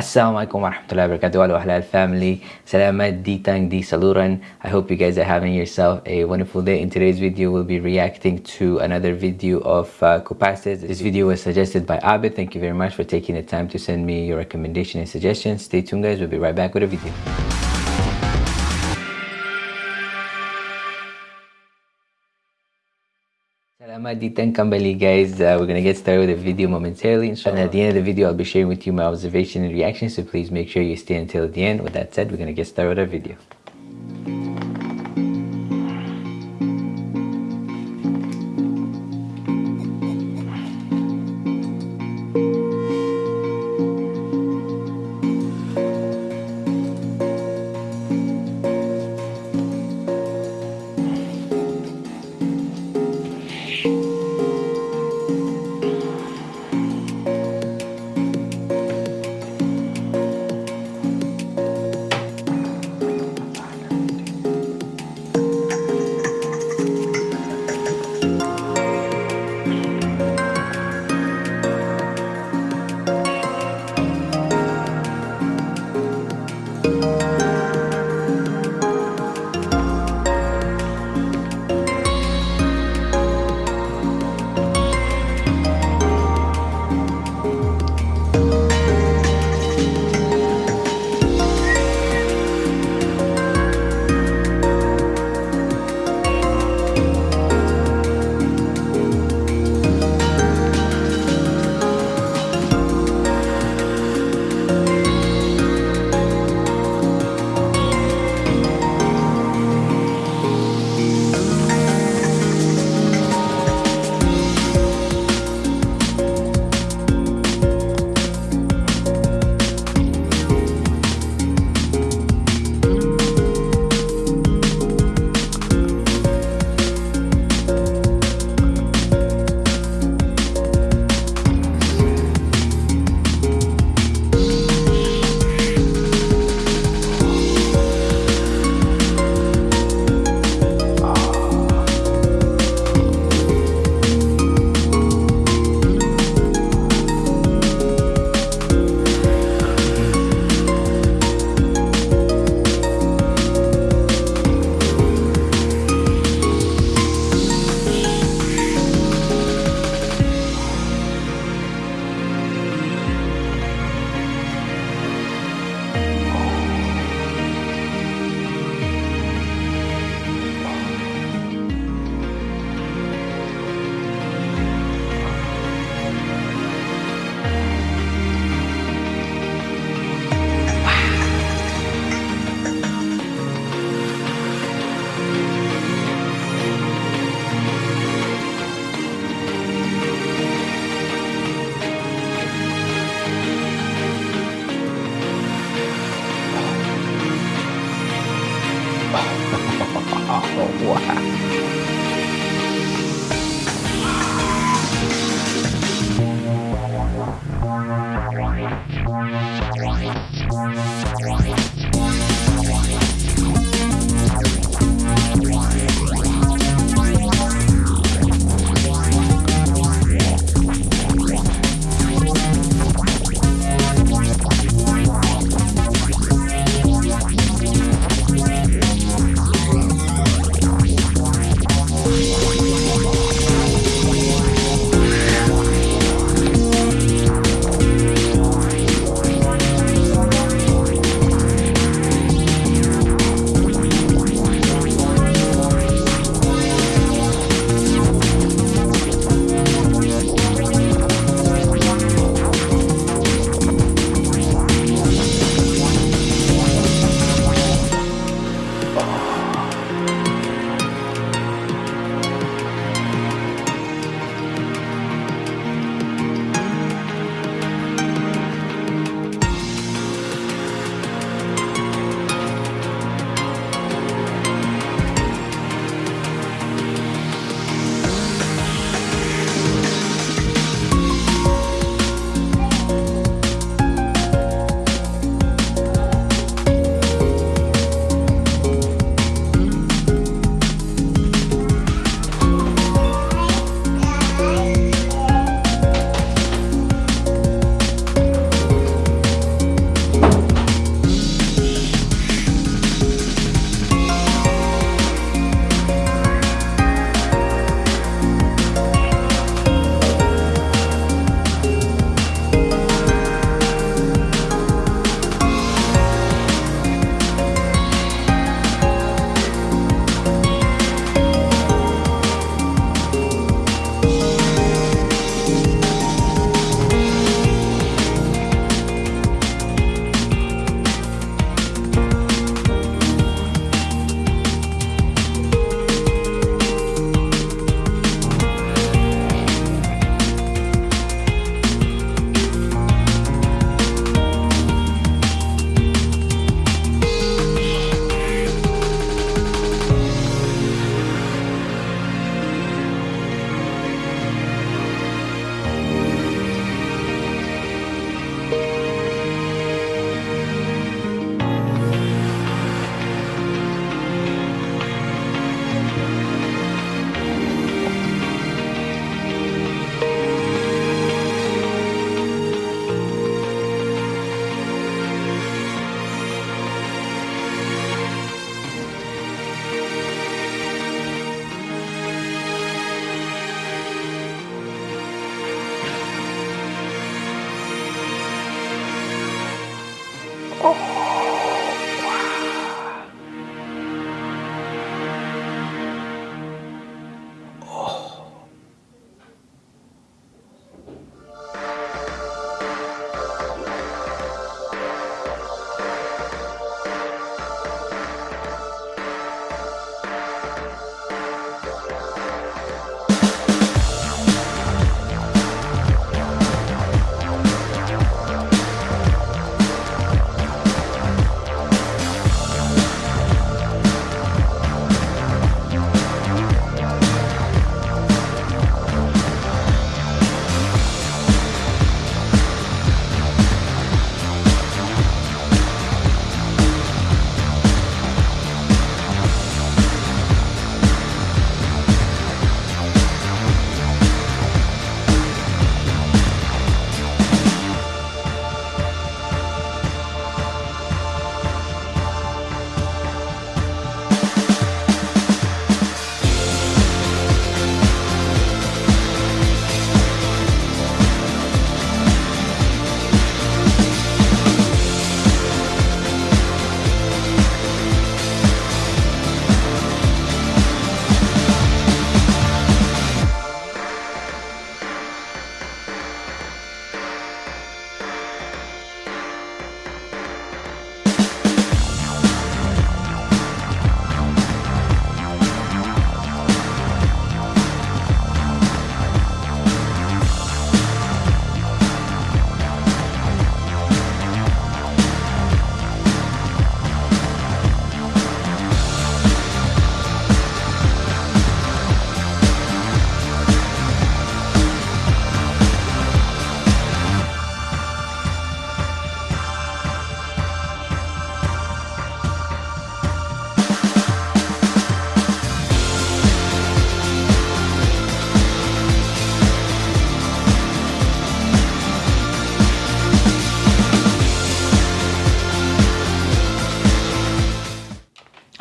Assalamualaikum warahmatullahi wabarakatuh. Halal family. Selamat ditang di saluran. I hope you guys are having yourself a wonderful day. In today's video we'll be reacting to another video of uh, Kopassus. This video was suggested by Abid. Thank you very much for taking the time to send me your recommendation and suggestions. Stay tuned guys. We'll be right back with a video Selamat datang kembali guys. Uh, we're gonna get started with the video momentarily. And at the end of the video, I'll be sharing with you my observation and reaction. So please make sure you stay until the end. With that said, we're gonna get started with our video. 哇。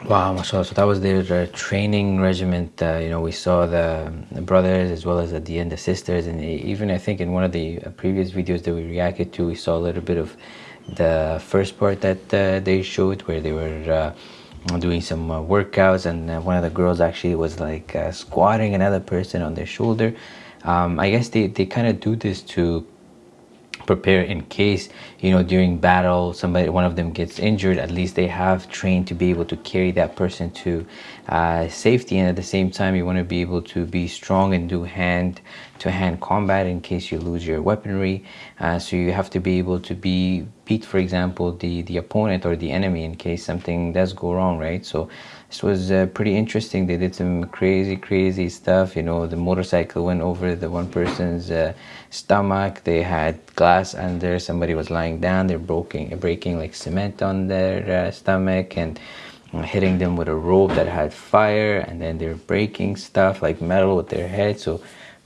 Wow, mashallah. So that was their uh, training regiment. Uh, you know, we saw the, the, brothers as well as at the end the sisters, and even I think in one of the uh, previous videos that we reacted to, we saw a little bit of the first part that uh, they showed where they were uh, doing some uh, workouts, and one of the girls actually was like squatting another person on their shoulder. Um, I guess they, they kind of do this to prepare in case you know during battle somebody one of them gets injured at least they have trained to be able to carry that person to uh, safety. And at the same time you want to be able to be strong and do hand to hand combat in case you lose your weaponry. Uh, so you have to be able to be beat for example the the opponent or the enemy in case something does go wrong right? So this was uh, pretty interesting. They did some crazy crazy stuff you know the motorcycle went over the one person's uh, stomach. They had glass under. Somebody was lying down. They're breaking breaking like cement on their uh, stomach and uh, hitting them with a rope that had fire. And then they're breaking stuff like metal with their head. So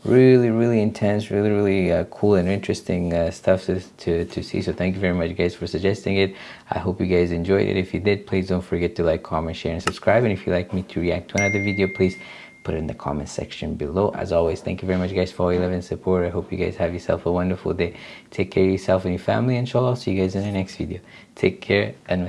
really really intense really really uh, cool and interesting uh, stuff to, to, to see. So thank you very much guys for suggesting it. I hope you guys enjoyed it. If you did please don't forget to like comment share and subscribe. And if you'd like me to react to another video please put it in the comment section below. As always thank you very much guys for all your love and support. I hope you guys have yourself a wonderful day. Take care of yourself and your family inshallah i'll see you guys in the next video. Take care and